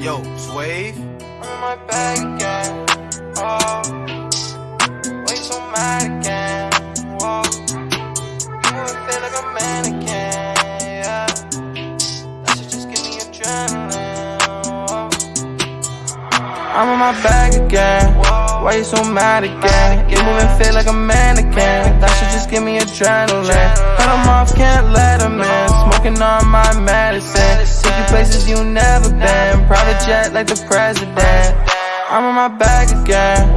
Yo, Swave. I'm in my bag again. Oh, why you so mad again? Whoa, you feel like a mannequin? Yeah, that should just give me adrenaline. Whoa. I'm in my bag again. Why you so mad again? You moving feel like a mannequin. That should just give me adrenaline. Cut 'em off, can't let 'em in. Smoking on my medicine. Take you places you never been. Jet like the president. I'm in my bag again.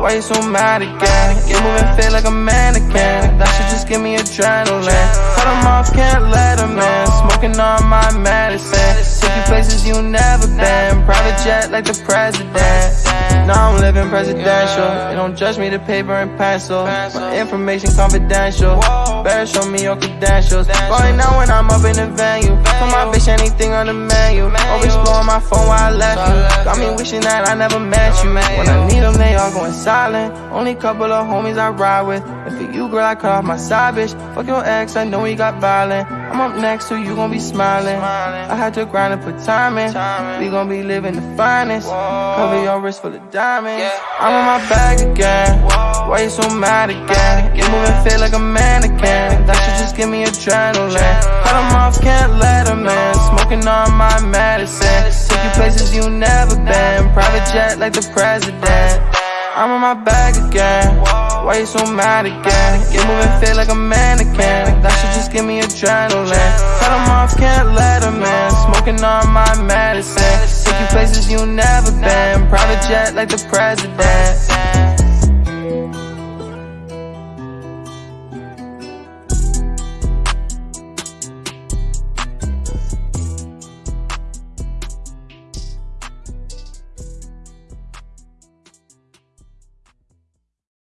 Why you so mad again? You moving feel like a mannequin. That should just give me adrenaline. Cut Cut 'em off, can't let let 'em in. Smoking on my medicine. Take you places you never been. Private jet like the president. Living presidential. They don't judge me the paper and pencil. My information confidential. Better show me your credentials. Right now when I'm up in the venue. For my bitch, anything on the menu. Always blowing my phone while I left you. Got me wishing that I never met you. Man. When I need them, they all going silent. Only couple of homies I ride with. And for you, girl, I cut off my side bitch. Fuck your ex, I know he got violent. I'm up next, so you gon' be smiling. I had to grind and put time in. We gon' be living the finest. Cover your wrist full of diamonds. I'm on my bag again. Why you so mad again? You moving feel like a mannequin. That should just give me adrenaline. Cut 'em off, can't let 'em in. Smoking on my medicine. You never been. Private jet like the president. I'm on my bag again. Why you so mad again? You moving feel like a mannequin. That should just give me adrenaline. Cut 'em off, can't let 'em in. Smoking on my medicine. Take you places you never been. Private jet like the president.